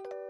はい。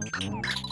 かっこいい。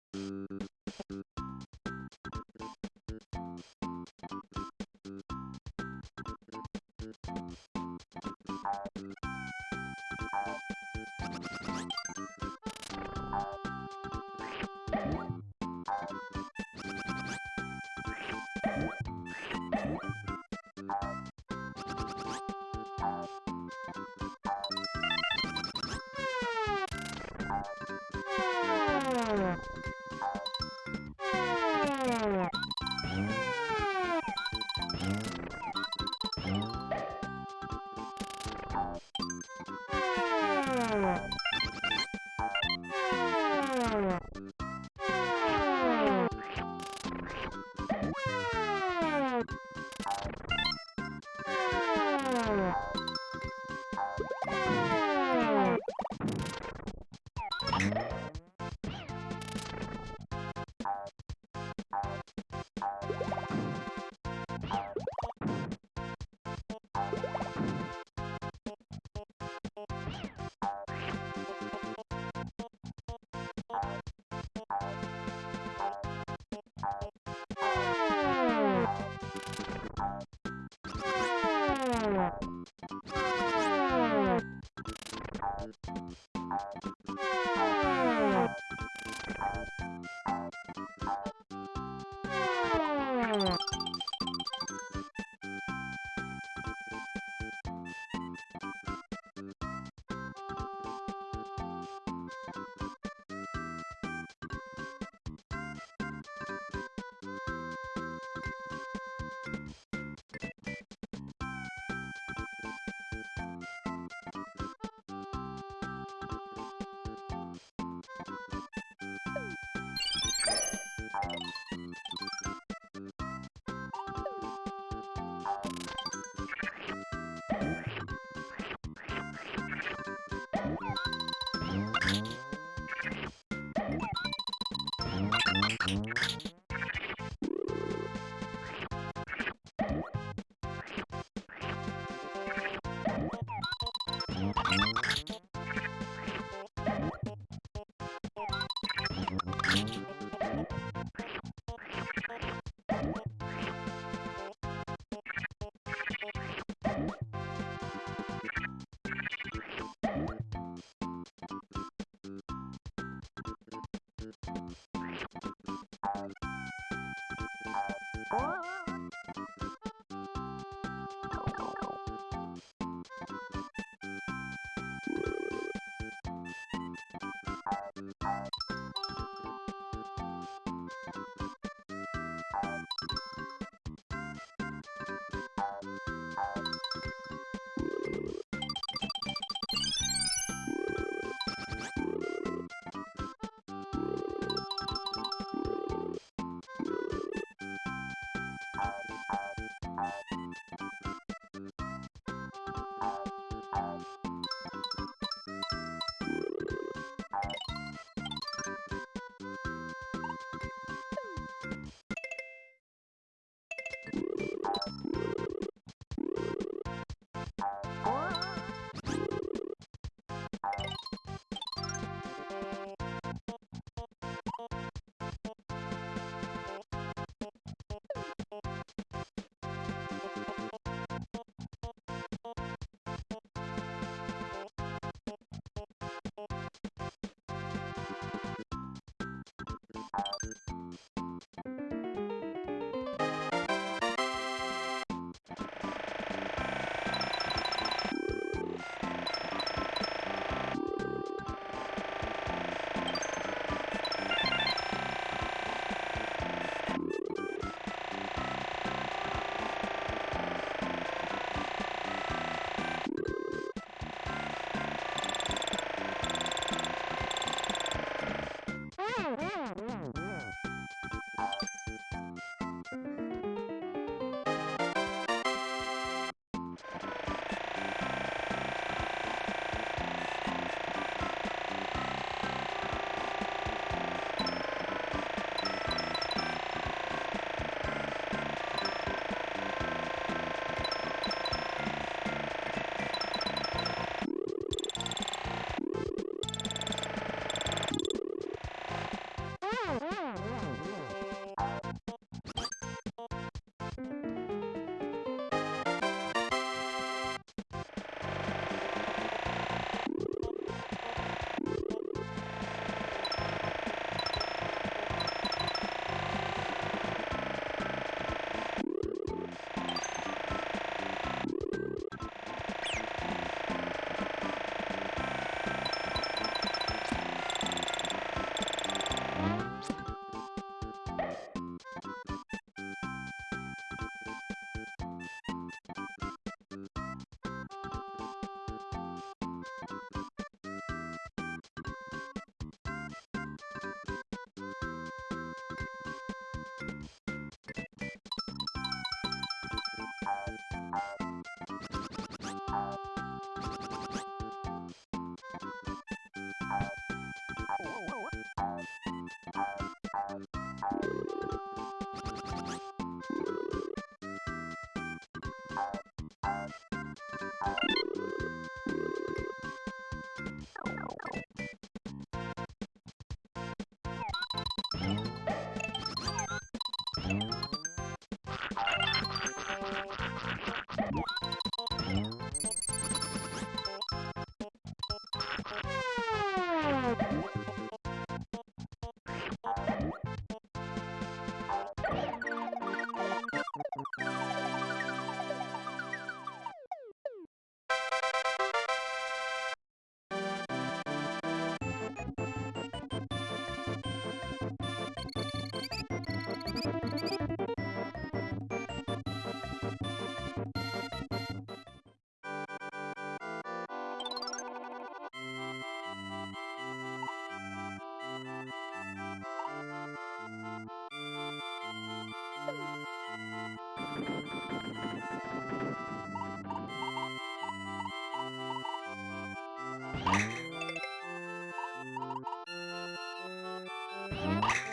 Oh, my God. Oh! Música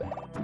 Bye.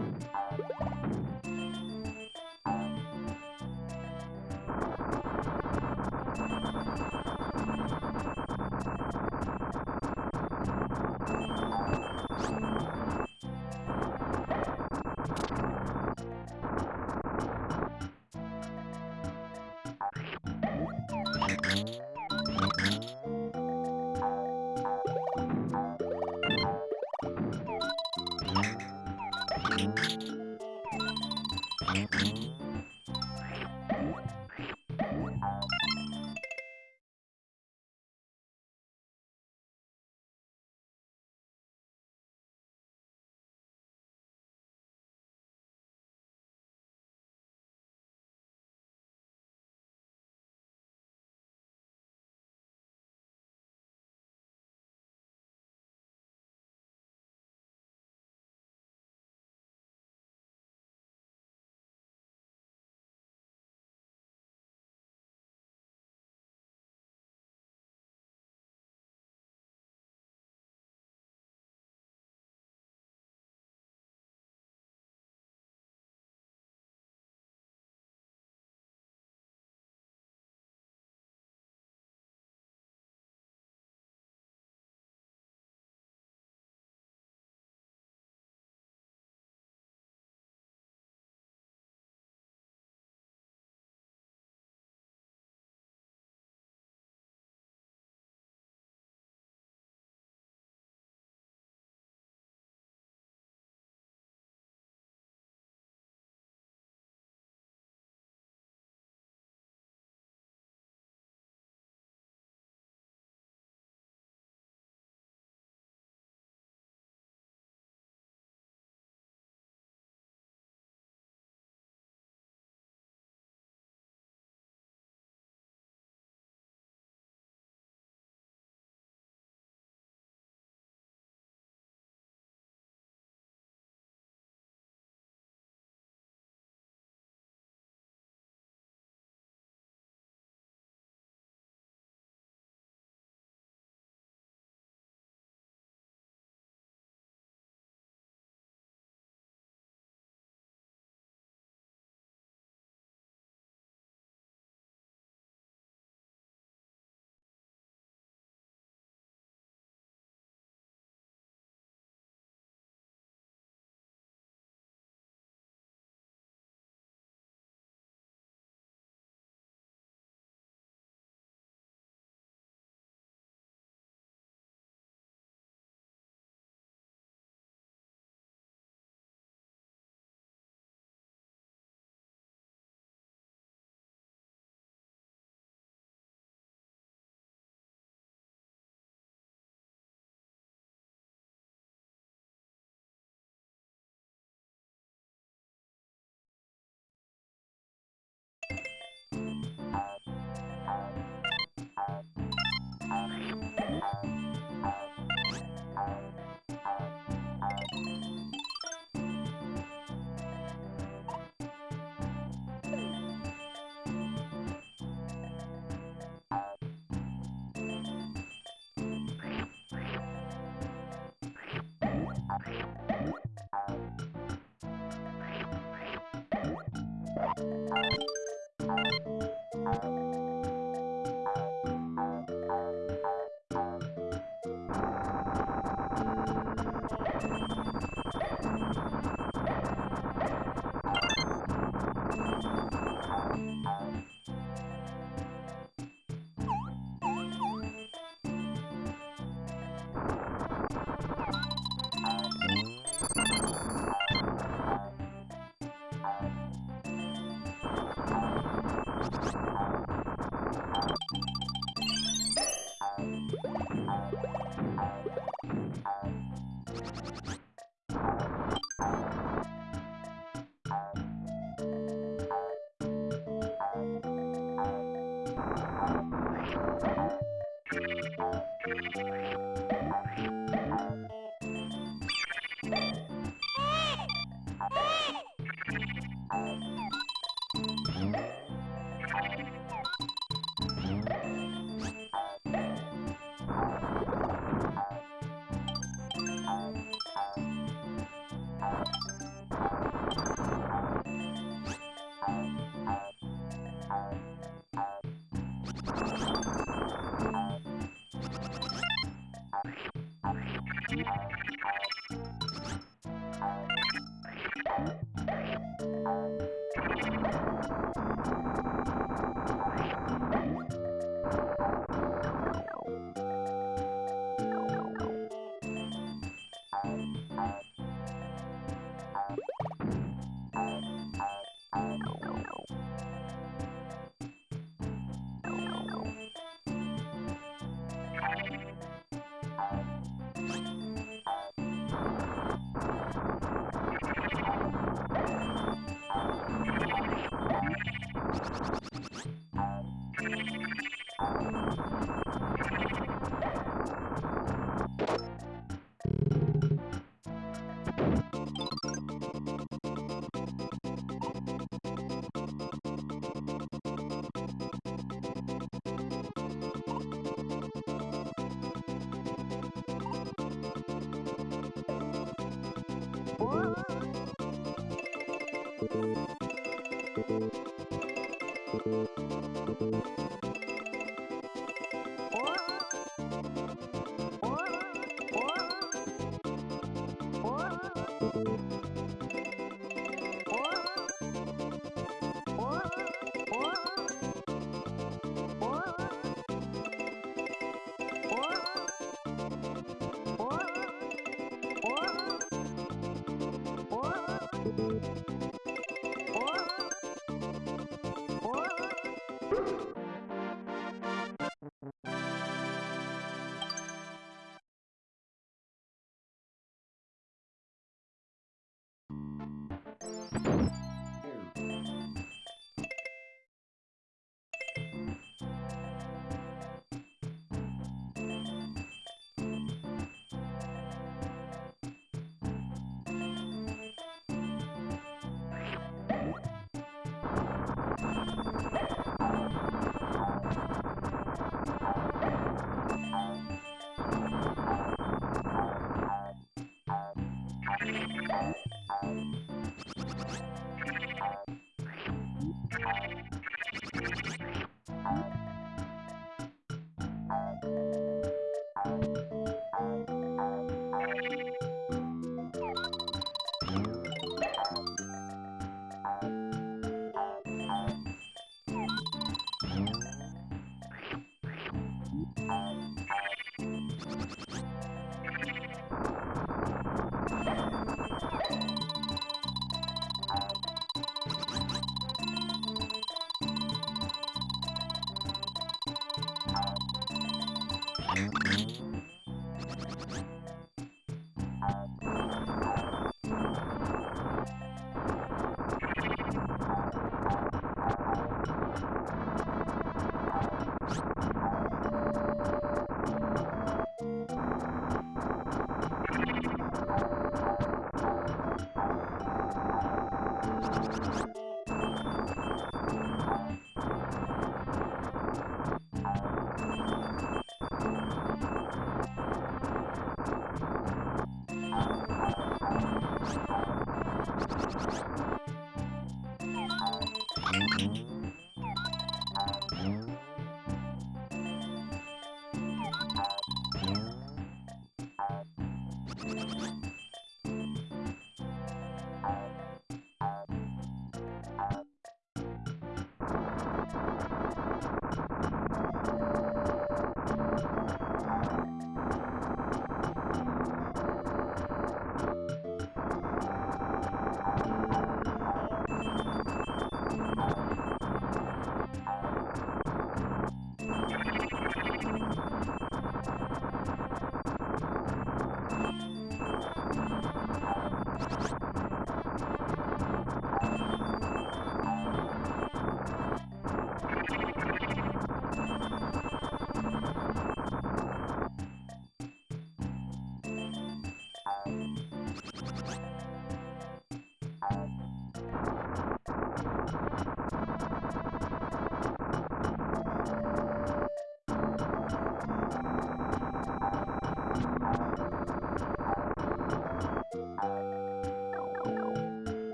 ん?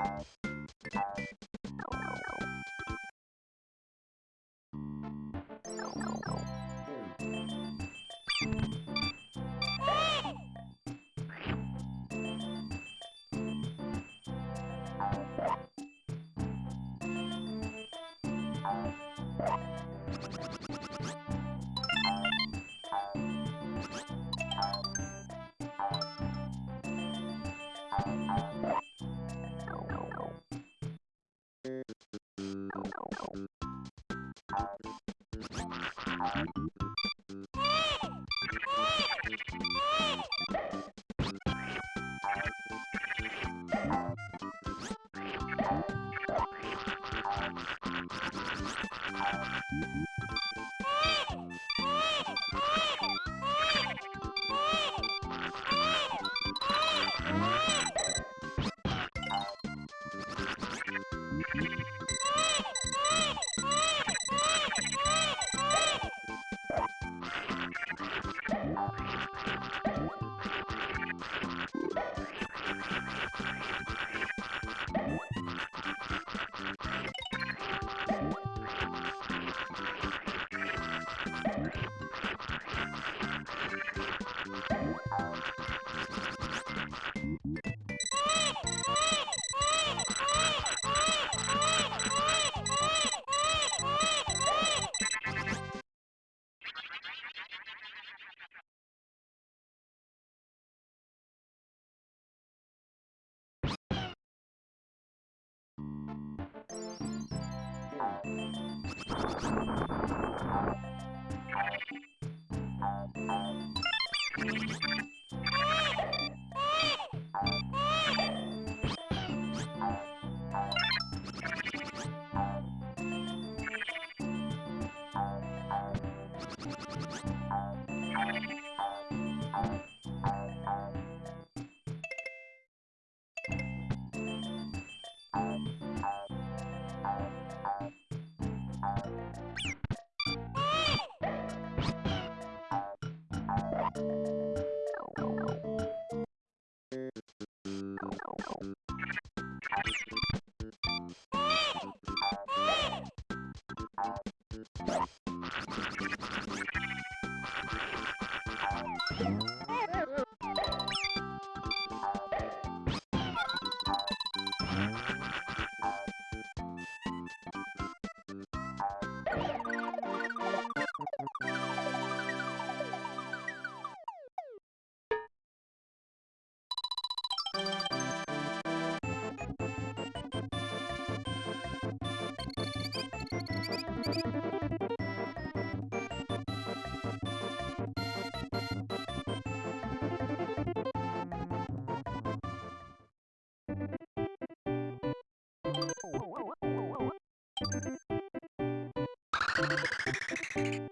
What? you thank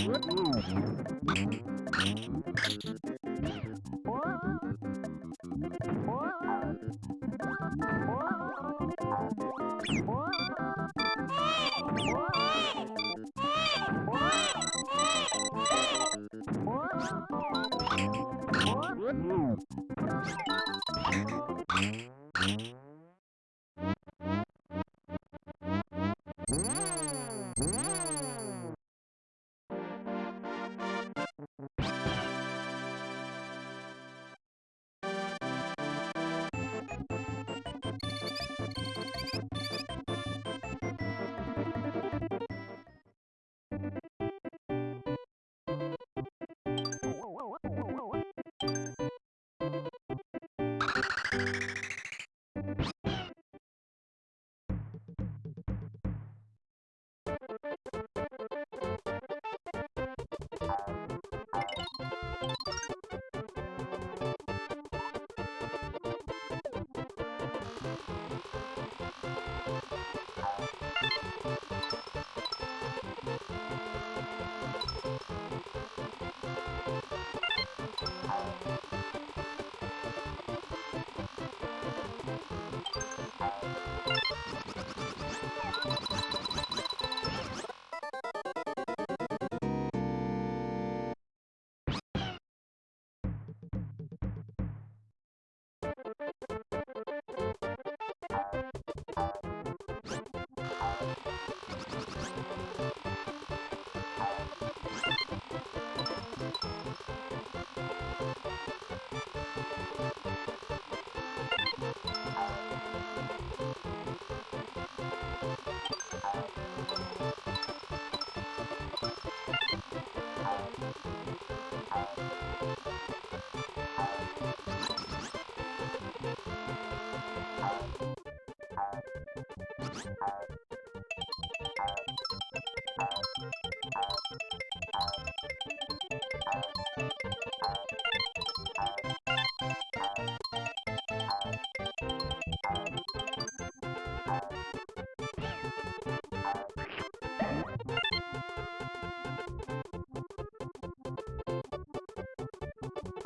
Ooh.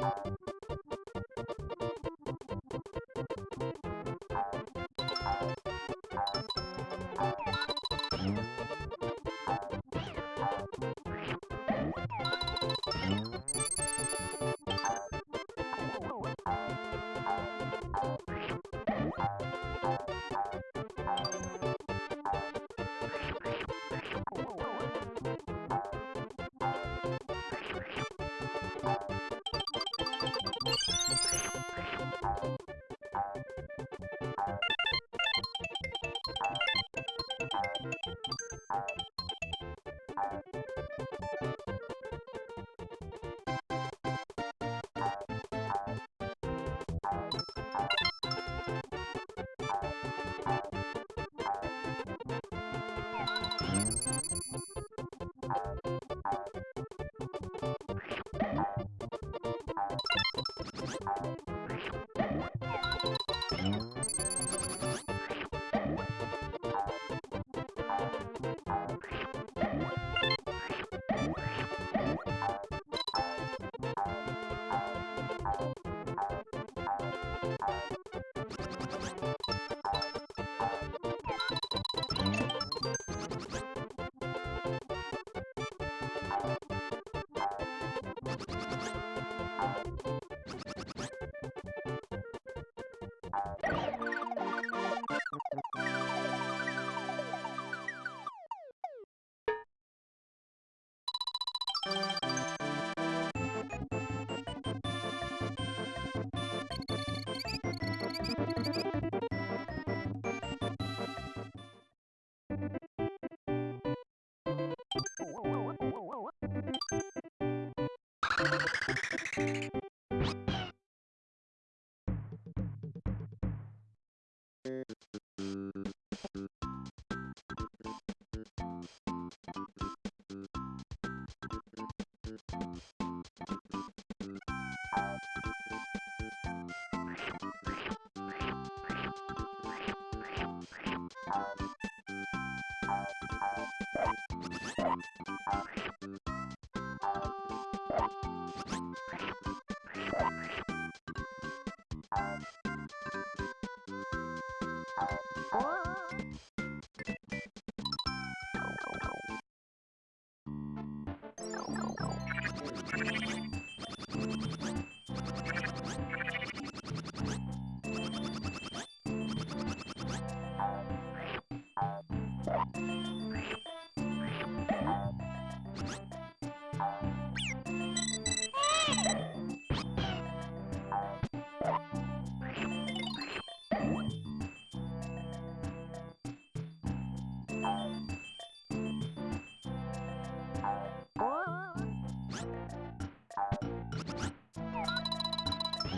あ!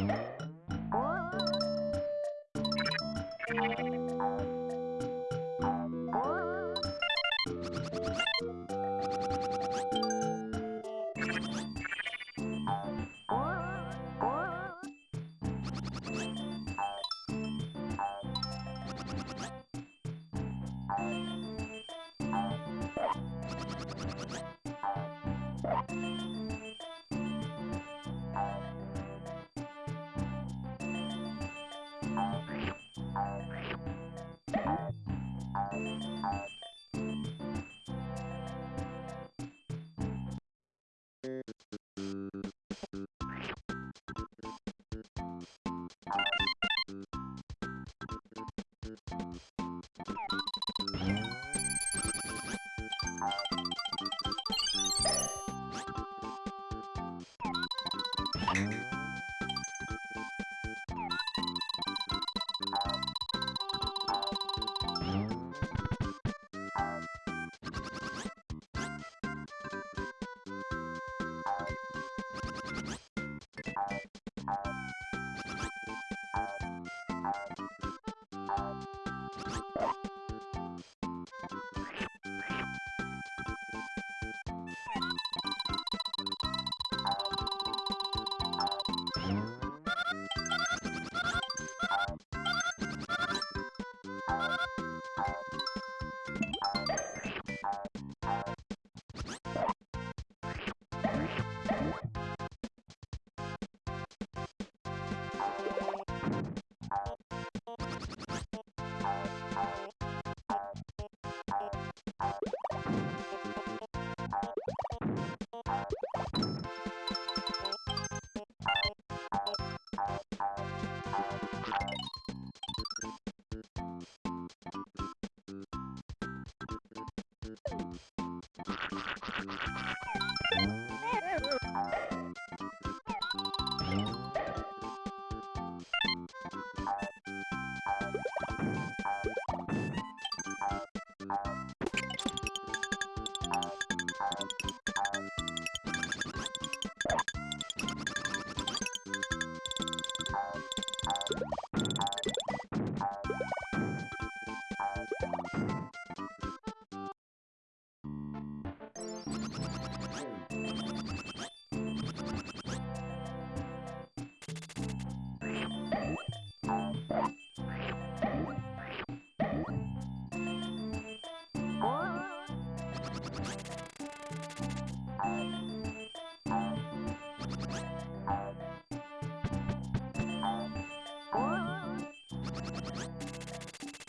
Thank you.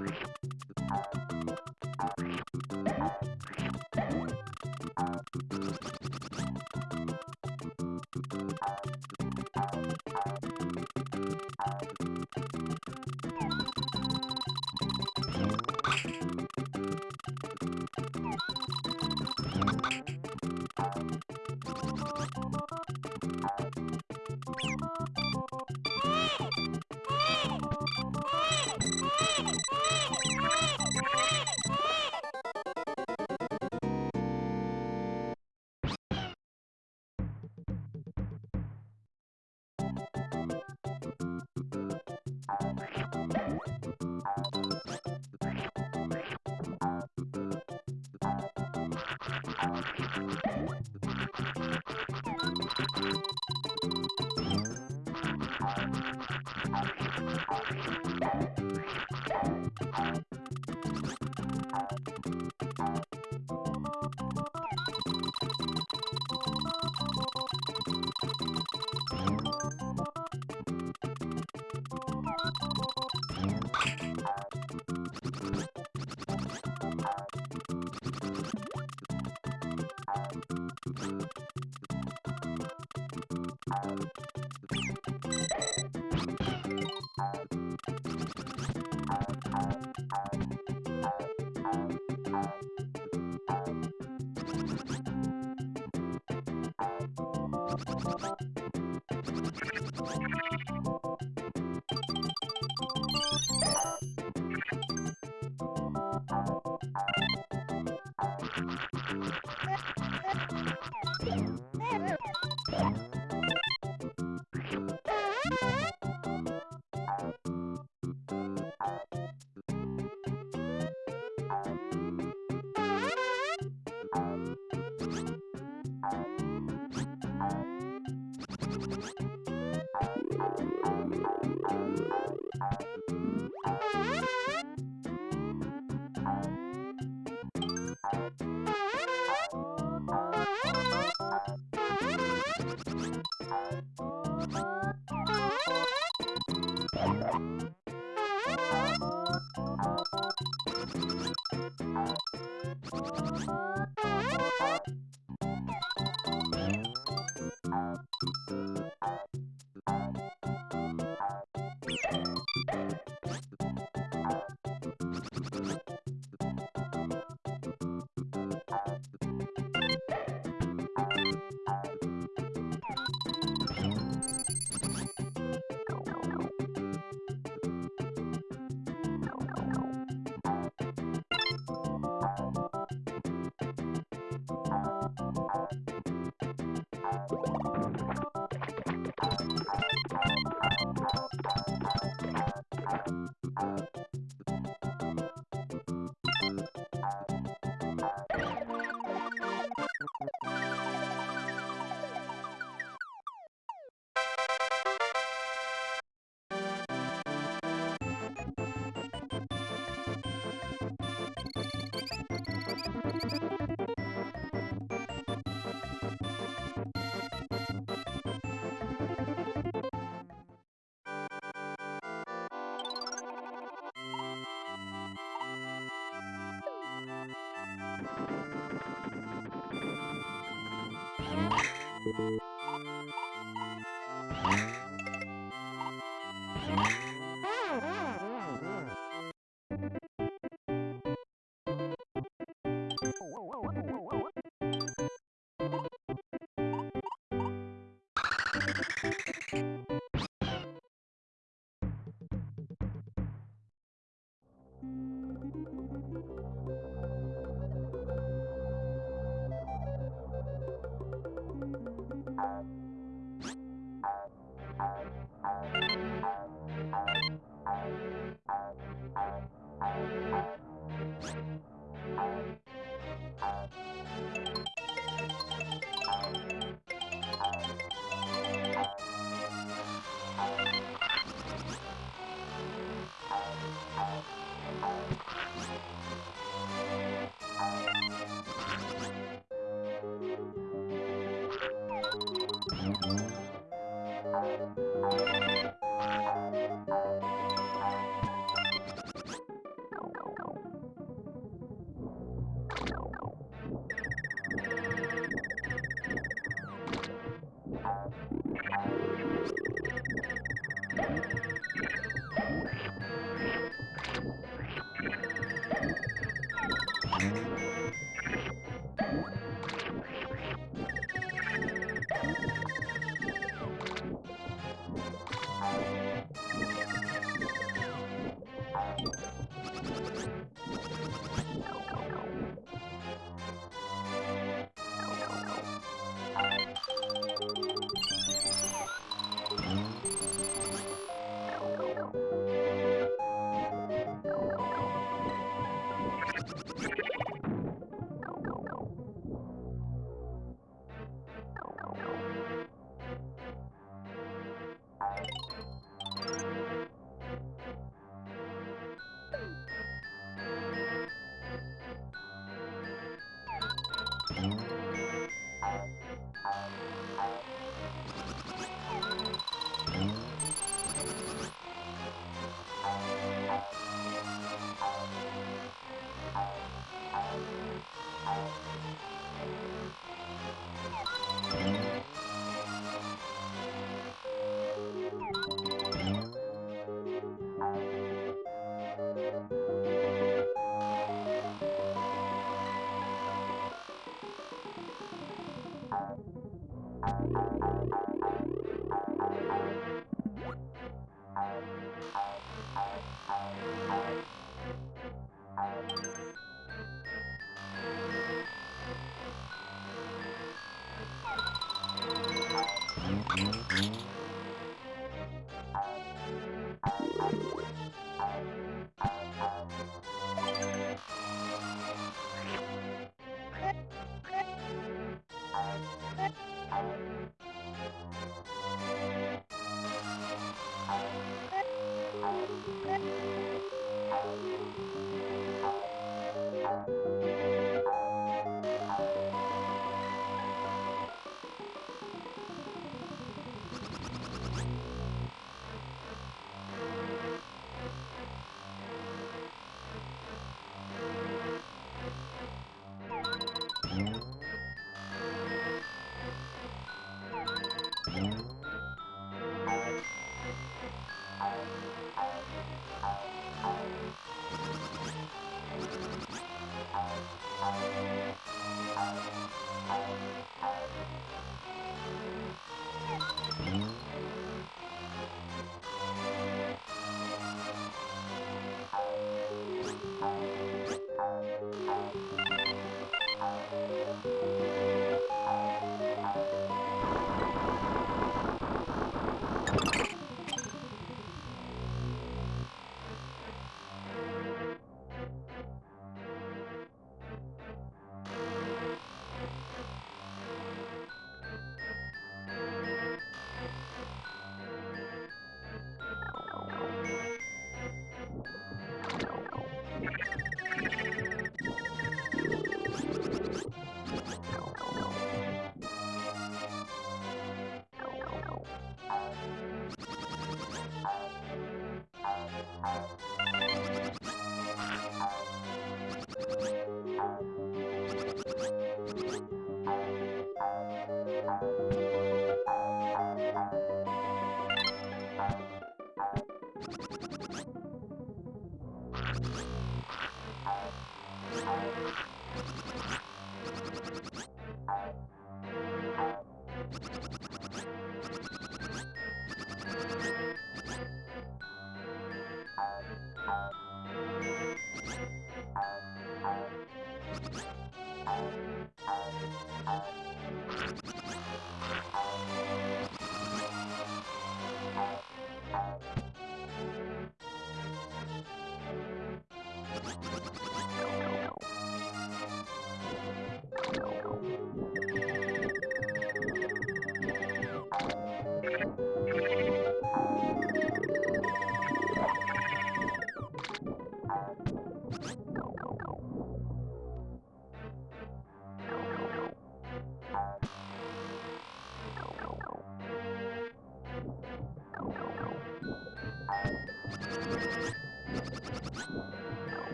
Bye.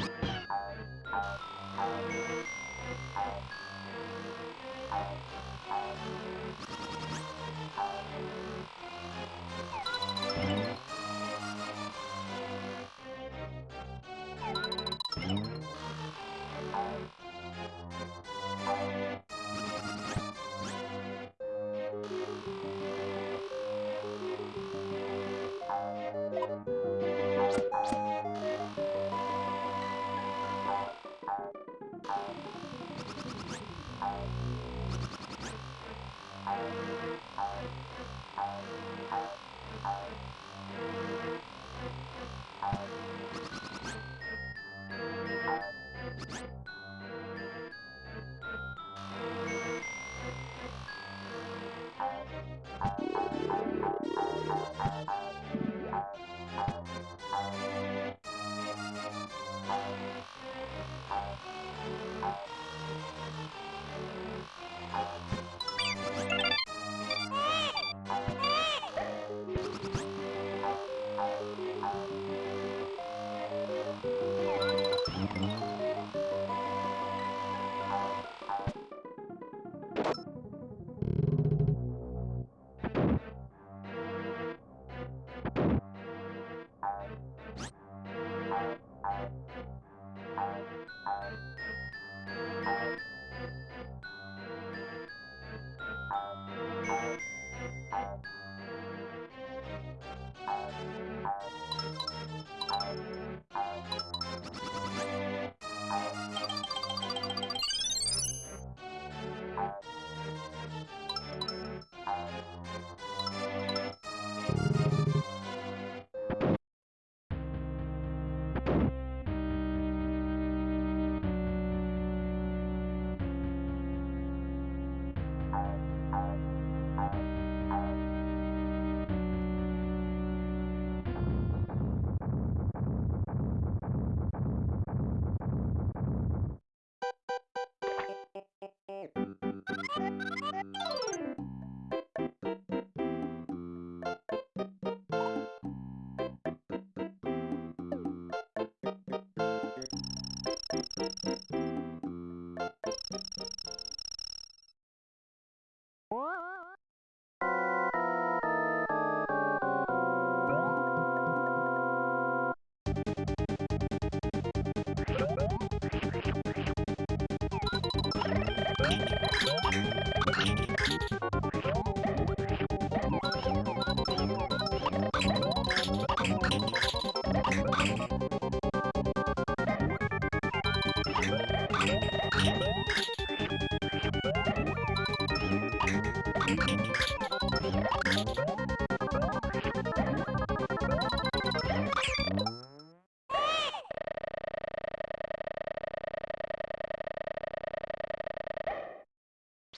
you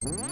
Mm-hmm.